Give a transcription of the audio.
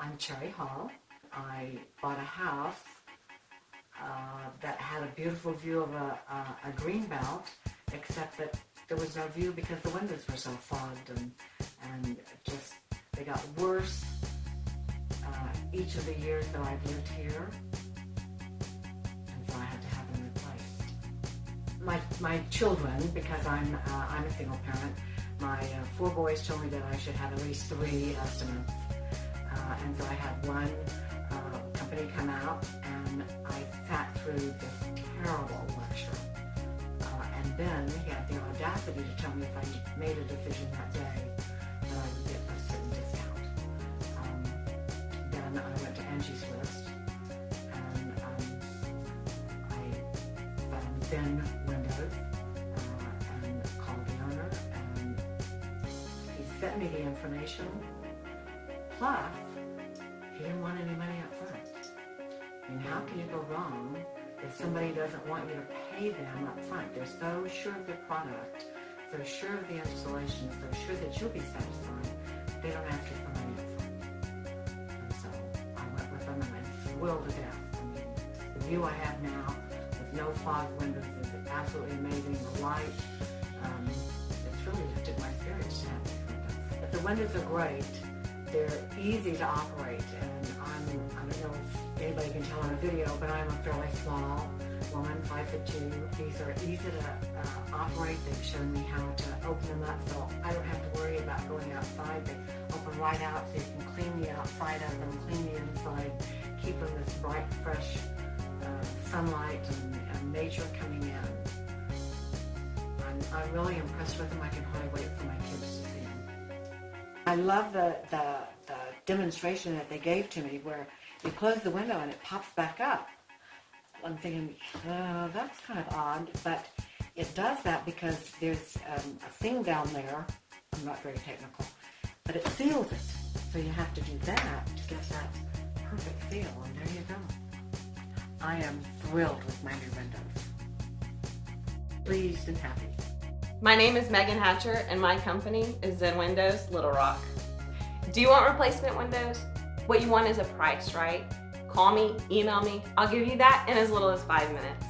I'm Cherry Hall. I bought a house uh, that had a beautiful view of a, a, a green belt, except that there was no view because the windows were so fogged and, and just, they got worse uh, each of the years that I've lived here. And so I had to have them replaced. My, my children, because I'm, uh, I'm a single parent, my uh, four boys told me that I should have at least three estimates. So I had one uh, company come out and I sat through this terrible lecture. Uh, and then he had the audacity to tell me if I made a decision that day that I would get a certain discount. Um, then I went to Angie's List and um, I found Zen Windows uh, and called the owner and he sent me the information plus you go wrong if somebody doesn't want you to pay them up front? They're so sure of their product, so sure of the installation, so sure that you'll be satisfied, they don't ask you for money up front. And so I went with them and I'm thrilled to death. I mean, the view I have now with no fog windows is absolutely amazing. The light, um, it's really lifted my spirits to have. But the windows are great. They're easy to operate and video, but I'm a fairly small woman, five foot two. These are easy to uh, operate. They've shown me how to open them up so I don't have to worry about going outside. They open right out so you can clean the outside of them, clean the inside, keep them this bright, fresh uh, sunlight and, and nature coming in. I'm, really impressed with them. I can hardly wait for my kids to see them. I love the, the, the demonstration that they gave to me where you close the window and it pops back up. I'm thinking, uh, that's kind of odd, but it does that because there's um, a thing down there. I'm not very technical, but it seals it. So you have to do that to get that perfect seal, and there you go. I am thrilled with my new windows. Pleased and happy. My name is Megan Hatcher and my company is Zen Windows Little Rock. Do you want replacement windows? What you want is a price, right? Call me, email me, I'll give you that in as little as five minutes.